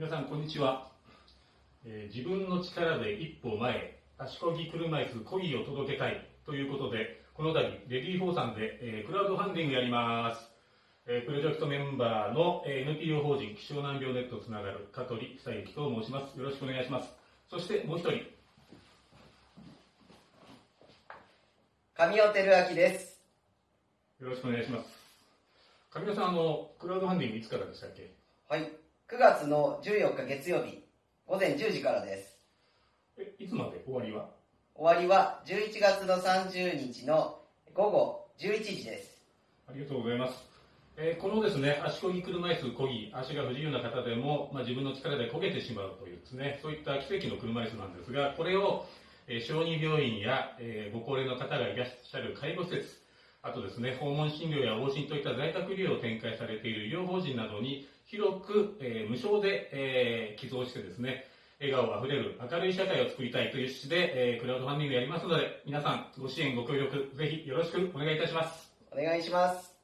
皆さんこんにちは、えー自分の力で一歩前へ足こぎ車椅子こぎを届けたいということでこの度レディー4さんで、えークラウドファンディングやります、えープロジェクトメンバーの、えー NPO 法人気象難病ネットつながる香取久之と申します。よろしくお願いします。そしてもう一人。神尾照明です。よろしくお願いします。上田さんあのクラウドファンディングいつからでしたっけ？はい。9月の14日月曜日、午前10時からです。えいつまで終わりは？終わりは11月の30日の午後11時です。ありがとうございます。えーこのですね、足こぎ車椅子こぎ、足が不自由な方でも、まあ、自分の力で焦げてしまうというですね、そういった奇跡の車椅子なんですが、これを、えー小児病院や、えーご高齢の方がいらっしゃる介護施設、あとですね、訪問診療や往診といった在宅医療を展開されている医療法人などに広く、えー無償で、えー寄贈してですね、笑顔あふれる明るい社会を作りたいという趣旨で、えークラウドファンディングやりますので、皆さんご支援ご協力ぜひよろしくお願いいたします。お願いします。